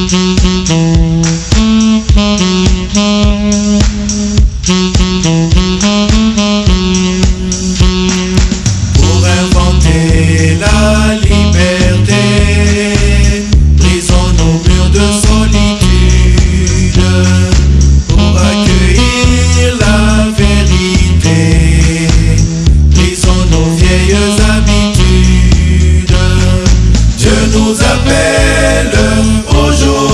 Pour inventer la liberté, prisons nos murs de solitude, pour accueillir la vérité, prisons nos vieilles habitudes, Dieu nous appelle. anjo.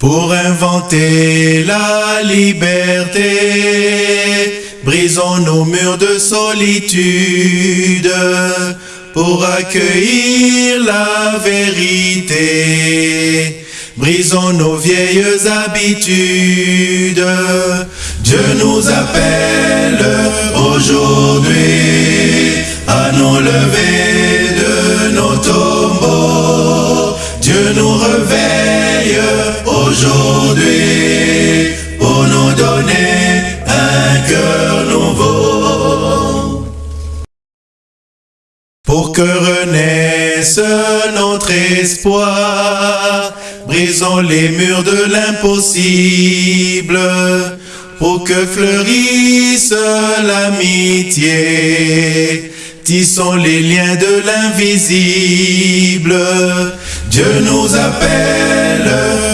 Pour inventer la liberté, brisons nos murs de solitude. Pour accueillir la vérité, brisons nos vieilles habitudes. Dieu nous appelle. aujourd'hui pour nous donner un cœur nouveau. Pour que renaisse notre espoir, brisons les murs de l'impossible. Pour que fleurisse l'amitié, tissons les liens de l'invisible Dieu nous appelle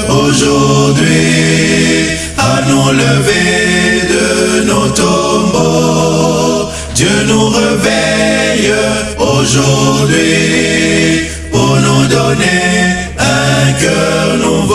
aujourd'hui à nous lever de nos tombeaux. Dieu nous réveille aujourd'hui pour nous donner un cœur nouveau.